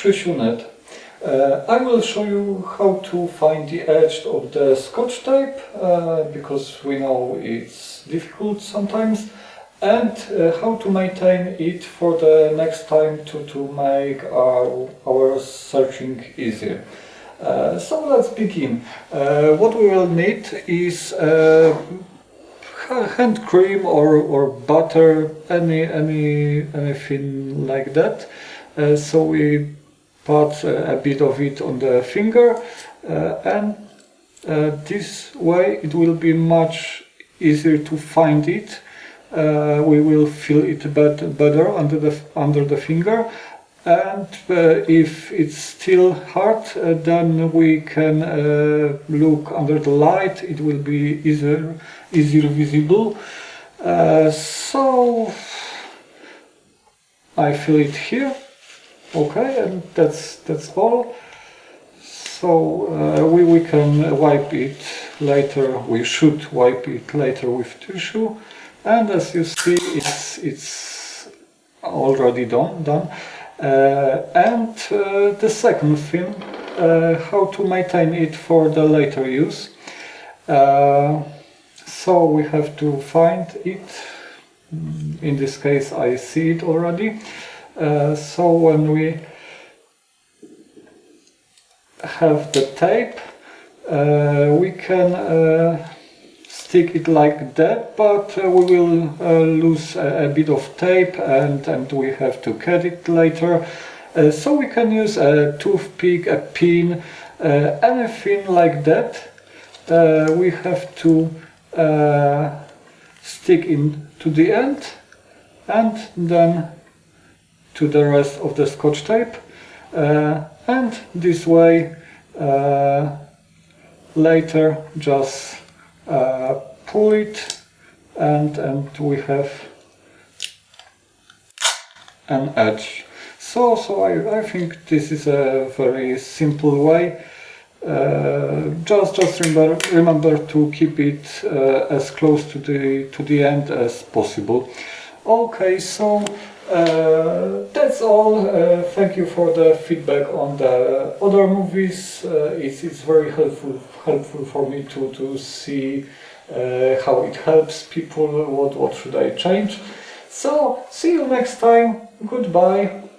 Krzysiu.net. Uh, I will show you how to find the edge of the scotch tape uh, because we know it's difficult sometimes and uh, how to maintain it for the next time to, to make our, our searching easier. So let's begin. What we will need is hand cream or, or butter, any, any, anything like that. So we put uh, a bit of it on the finger uh, and uh, this way it will be much easier to find it. We will feel it bet better under the, under the finger. And uh, if it's still hard uh, then we can uh, look under the light. It will be easier easier visible. So I feel it here okay and that's that's all. So uh, we, we can wipe it later. We should wipe it later with tissue. And as you see it's it's already done done. Uh, and uh, the second thing, uh, how to maintain it for the later use. so we have to find it, in this case I see it already. So when we have the tape, we can stick it like that, but uh, we will uh, lose a, a, bit of tape and, and we have to cut it later. Uh, so we can use a toothpick, a pin, uh, anything like that. Uh, we have to uh, stick in to the end and then to the rest of the scotch tape. and this way later just uh, pull it and, and we have an edge. So, so I, I think this is a very simple way. Uh, just just remember remember to keep it uh, as close to the to the end as possible. Okay, so uh, that's all. Uh, thank you for the feedback on the other movies. Uh, it's, it's very helpful helpful for me to, to see uh, how it helps people, what, what should I change. So, see you next time. Goodbye.